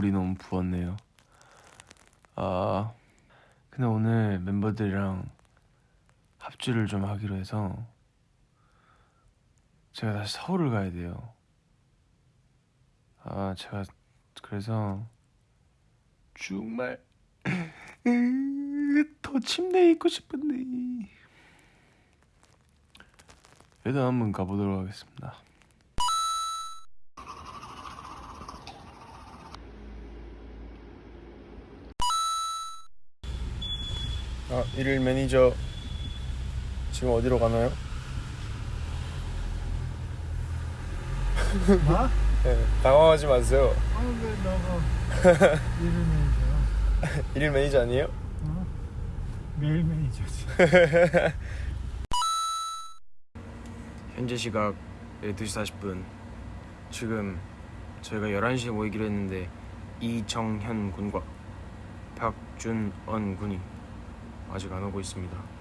물이 너무 부었네요. 아, 근데 오늘 멤버들이랑 합주를 좀 하기로 해서 제가 다시 서울을 가야 돼요. 아, 제가 그래서 정말 더 침대에 있고 싶은데 일단 한번 가보도록 하겠습니다. 아, 일일 매니저 지금 어디로 가나요? 뭐? 네, 당황하지 마세요. 아 왜 너가 일일 매니저야? 일일 매니저 아니에요? 어? 매일 매니저지. 현재 시각 12시 40분 지금 저희가 11시에 모이기로 했는데 이정현 군과 박준언 군이 아직 안 오고 있습니다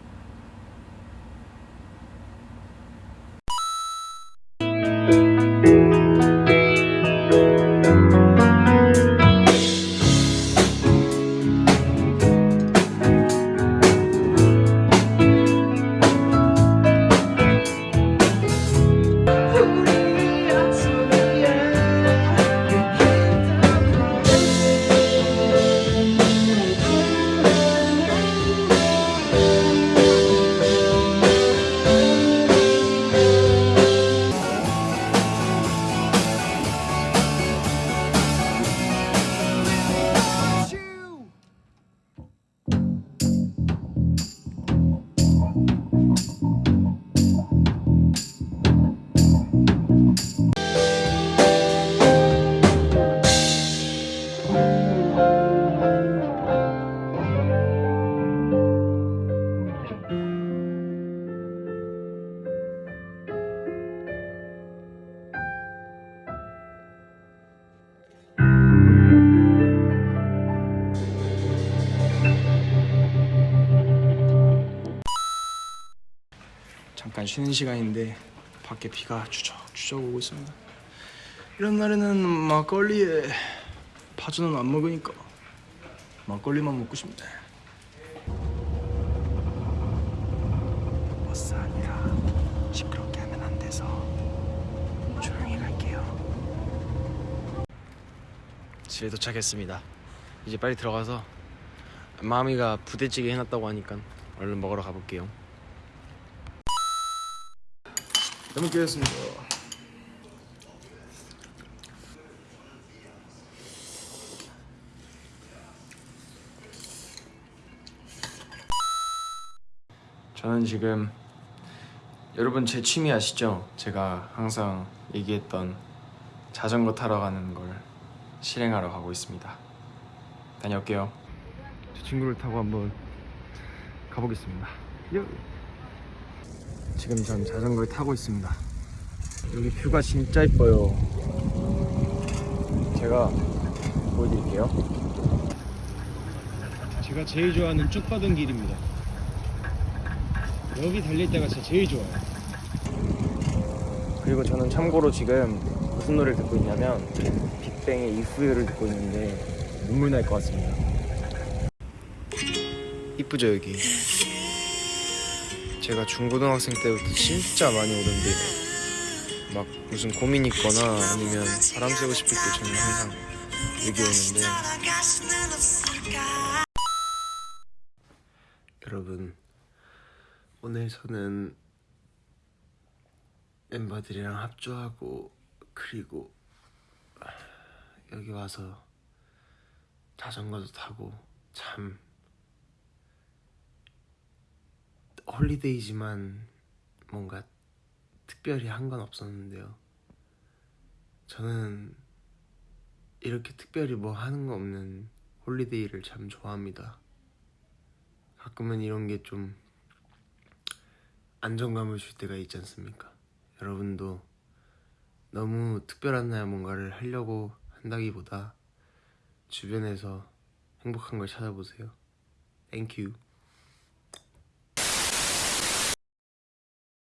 잠깐 쉬는 시간인데 밖에 비가 추적추적 오고 있습니다. 이런 날에는 막걸리에 파주는 안 먹으니까 막걸리만 먹고 싶네. 버스 아니라 시끄럽게 하면 안 돼서 조용히 갈게요. 집에 도착했습니다. 이제 빨리 들어가서 마미가 부대찌개 해놨다고 하니까 얼른 먹으러 가볼게요 잘 먹겠습니다. 저는 지금 여러분 제 취미 아시죠? 제가 항상 얘기했던 자전거 타러 가는 걸 실행하러 가고 있습니다. 다녀올게요. 제 친구를 타고 한번 가보겠습니다. 요. 지금 전 자전거를 타고 있습니다. 여기 뷰가 진짜 이뻐요. 제가 보여드릴게요. 제가 제일 좋아하는 쭉 뻗은 길입니다. 여기 달릴 때가 진짜 제일 좋아요. 그리고 저는 참고로 지금 무슨 노래를 듣고 있냐면 빅뱅의 이후유를 듣고 있는데 눈물 날 것 같습니다. 이쁘죠 여기? 제가 중고등학생 때부터 진짜 많이 오던데 막 무슨 고민 있거나 아니면 바람 쐬고 싶을 때 저는 항상 여기 오는데. 여러분 오늘 저는 멤버들이랑 합주하고 그리고 여기 와서 자전거도 타고 참 holiday지만 뭔가 특별히 한 건 없었는데요. 저는 이렇게 특별히 뭐 하는 거 없는 holiday를 참 좋아합니다. 가끔은 이런 게 좀 안정감을 줄 때가 있지 않습니까? 여러분도 너무 특별한 날 뭔가를 하려고 한다기보다 주변에서 행복한 걸 찾아보세요. Thank you.